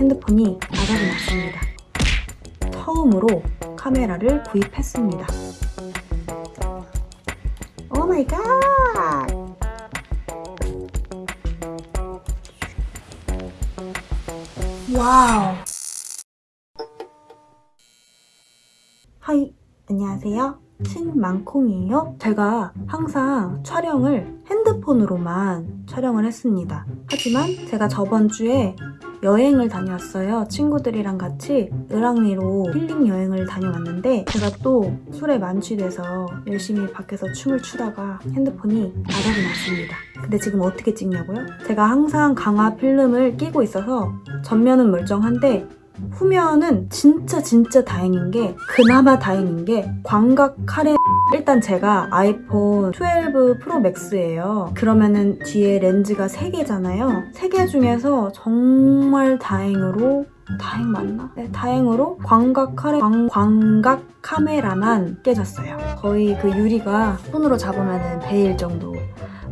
핸드폰이 바닥이 났습니다. 처음으로 카메라를 구입했습니다. Oh my God! Wow! Hi, 안녕하세요. 친망콩이에요. 제가 항상 촬영을 핸드폰으로만 촬영을 했습니다. 하지만 제가 저번 주에 여행을 다녀왔어요. 친구들이랑 같이 을왕리로 힐링 여행을 다녀왔는데 제가 또 술에 만취돼서 열심히 밖에서 춤을 추다가 핸드폰이 바닥이 났습니다. 근데 지금 어떻게 찍냐고요? 제가 항상 강화 필름을 끼고 있어서 전면은 멀쩡한데 후면은 진짜 진짜 다행인 게 그나마 다행인 게 광각 카레 일단 제가 아이폰 12 프로 맥스예요. 그러면은 뒤에 렌즈가 3개잖아요. 3개 중에서 정말 다행으로 다행 맞나? 네, 다행으로 광각 카레 광, 광각 카메라만 깨졌어요. 거의 그 유리가 손으로 잡으면 베일 정도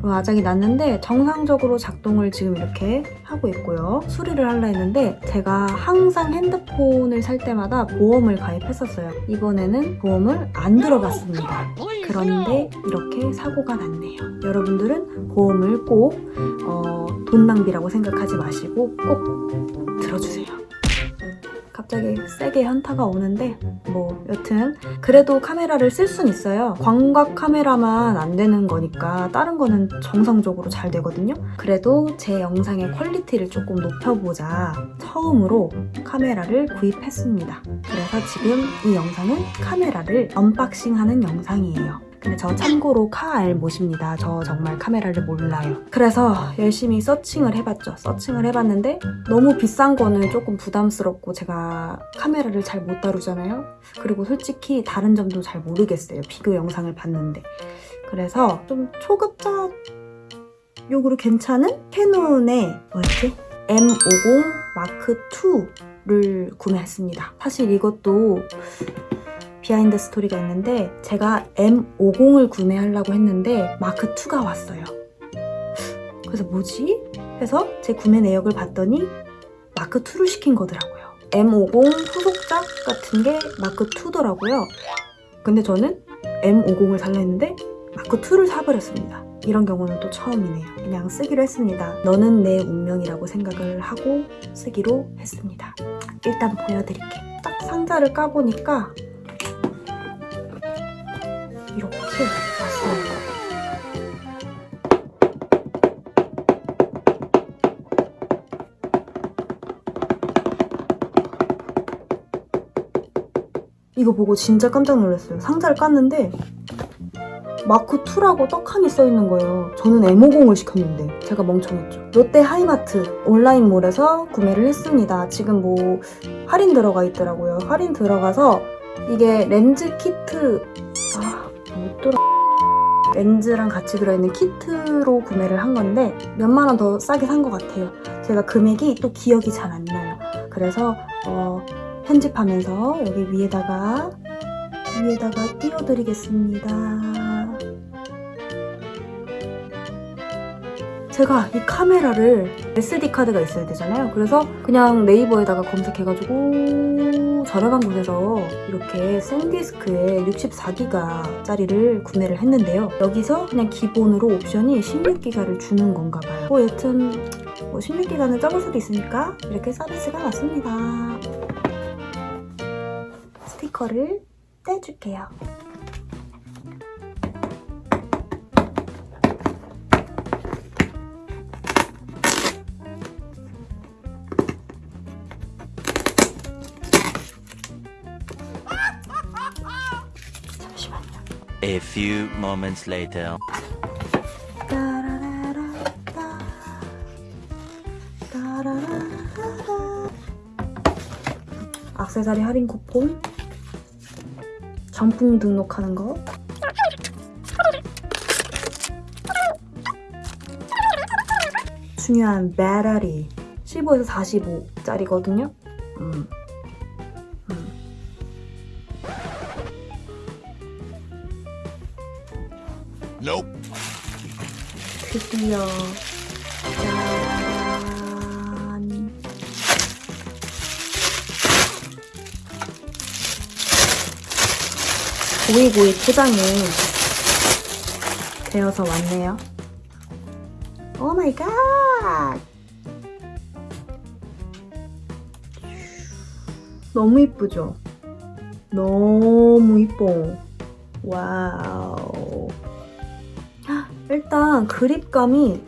아작이 났는데 정상적으로 작동을 지금 이렇게 하고 있고요. 수리를 하려 했는데 제가 항상 핸드폰을 살 때마다 보험을 가입했었어요. 이번에는 보험을 안 들어봤습니다. 그런데 이렇게 사고가 났네요. 여러분들은 보험을 꼭 어, 돈 낭비라고 생각하지 마시고 꼭 들어주세요. 갑자기 세게 현타가 오는데 뭐 여튼 그래도 카메라를 쓸 순 있어요. 광각 카메라만 안 되는 거니까 다른 거는 정상적으로 잘 되거든요. 그래도 제 영상의 quality를 조금 높여보자 처음으로 카메라를 구입했습니다. 그래서 지금 이 영상은 카메라를 unboxing하는 영상이에요. 근데 저 참고로 카알못입니다. 저 정말 카메라를 몰라요. 그래서 열심히 searching을 해봤죠. searching을 해봤는데 너무 비싼 거는 조금 부담스럽고 제가 카메라를 잘 못 다루잖아요. 그리고 솔직히 다른 점도 잘 모르겠어요. 비교 영상을 봤는데. 그래서 좀 초급자용으로 괜찮은 캐논의 뭐였지? M50 Mark 2를 구매했습니다. 사실 이것도 behind story가 있는데 제가 M50을 구매하려고 했는데 마크2가 왔어요. 그래서 뭐지? 해서 제 구매 내역을 봤더니 마크2를 시킨 거더라고요. M50 후속작 같은 게 마크2더라고요. 근데 저는 M50을 살려 했는데 마크2를 사버렸습니다. 이런 경우는 또 처음이네요. 그냥 쓰기로 했습니다. 너는 내 운명이라고 생각을 하고 쓰기로 했습니다. 일단 보여드릴게요. 딱 상자를 까보니까 왔어요. 이거 보고 진짜 깜짝 놀랐어요. 상자를 깠는데 마크2라고 떡하니 써있는 거예요. 저는 M50을 시켰는데 제가 멍청했죠. 롯데 하이마트 온라인몰에서 구매를 했습니다. 지금 뭐 할인 들어가 있더라고요. 할인 들어가서 이게 렌즈 키트 아 뭐더라 렌즈랑 같이 들어있는 키트로 구매를 한 건데 몇만 원 더 싸게 산 것 같아요. 제가 금액이 또 기억이 잘 안 나요. 그래서 어, 편집하면서 여기 위에다가 위에다가 띄워드리겠습니다. 제가 이 카메라를 SD카드가 있어야 되잖아요. 그래서 그냥 네이버에다가 검색해가지고 저렴한 곳에서 이렇게 생디스크에 64기가 짜리를 구매를 했는데요. 여기서 그냥 기본으로 옵션이 16기가를 주는 건가 봐요. 뭐 여튼 뭐 16기가는 적을 수도 있으니까 이렇게 서비스가 왔습니다. 스티커를 떼줄게요. A few moments later. 악세사리 할인 쿠폰 정품 등록하는 거 중요한 배터리 15에서 45짜리거든요 음. 음. Nope. 드디어 짠. 오이고이 포장이 되어서 왔네요. 오 마이 갓! 너무 이쁘죠? 너무 이뻐. Wow. 헉, 일단 그립감이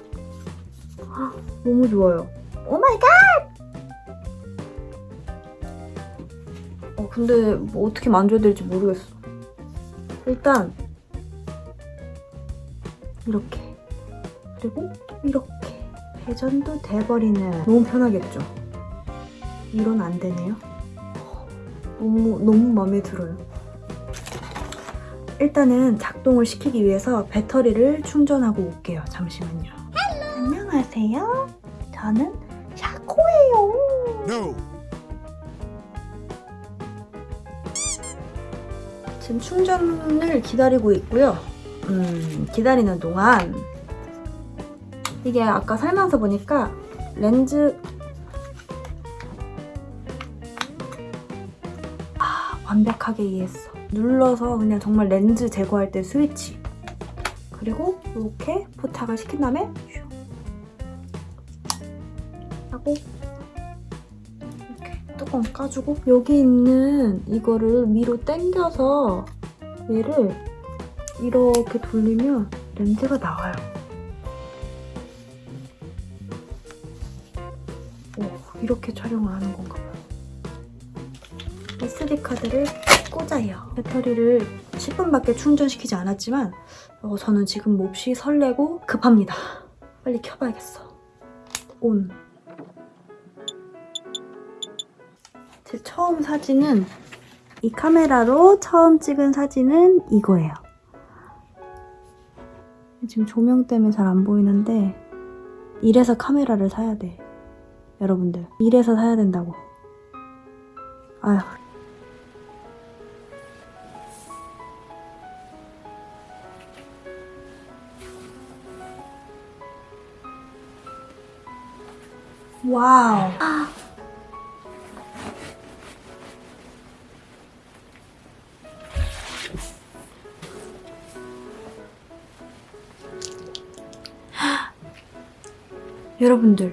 헉, 너무 좋아요. Oh my god! 어, 근데 뭐 어떻게 만져야 될지 모르겠어. 일단 이렇게 그리고 이렇게 회전도 돼버리는 너무 편하겠죠? 이런 안 되네요. 너무 너무 마음에 들어요. 일단은 작동을 시키기 위해서 배터리를 충전하고 올게요. 잠시만요. 안녕하세요. 저는 샤코예요. No. 지금 충전을 기다리고 있고요. 음, 기다리는 동안 이게 아까 설명서 보니까 렌즈 아, 완벽하게 이해했어. 눌러서 그냥 정말 렌즈 제거할 때 스위치. 그리고 이렇게 포착을 시킨 다음에 슉 하고 이렇게 뚜껑 까주고 여기 있는 이거를 위로 당겨서 얘를 이렇게 돌리면 렌즈가 나와요. 오, 이렇게 촬영을 하는 건가 봐요. SD카드를 꽂아요. 배터리를 10분밖에 충전시키지 않았지만 어, 저는 지금 몹시 설레고 급합니다. 빨리 켜봐야겠어. 온. 제 처음 사진은 이 카메라로 처음 찍은 사진은 이거예요. 지금 조명 때문에 잘 안 보이는데 이래서 카메라를 사야 돼. 여러분들 이래서 사야 된다고. 아휴. 와우. 여러분들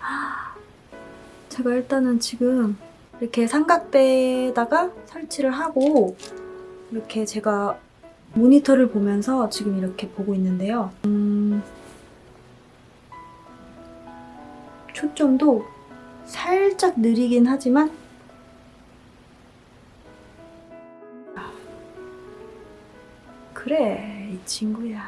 제가 일단은 지금 이렇게 삼각대에다가 설치를 하고 이렇게 제가 모니터를 보면서 지금 이렇게 보고 있는데요. 음, 초점도 살짝 느리긴 하지만 아, 그래 이 친구야.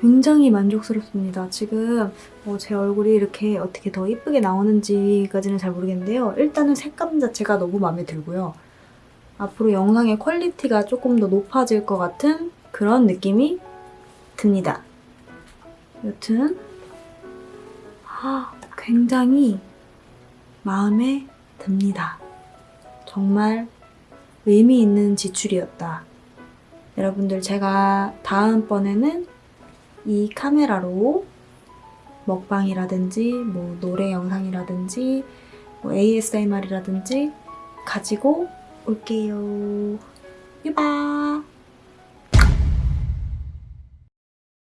굉장히 만족스럽습니다. 지금 어, 제 얼굴이 이렇게 어떻게 더 이쁘게 나오는지까지는 잘 모르겠는데요. 일단은 색감 자체가 너무 마음에 들고요. 앞으로 영상의 quality가 조금 더 높아질 것 같은 그런 느낌이 듭니다. 여튼 아, 굉장히 마음에 듭니다. 정말 의미 있는 지출이었다. 여러분들 제가 다음번에는 이 카메라로 먹방이라든지 뭐 노래 영상이라든지 뭐 ASMR이라든지 가지고 올게요. 유바!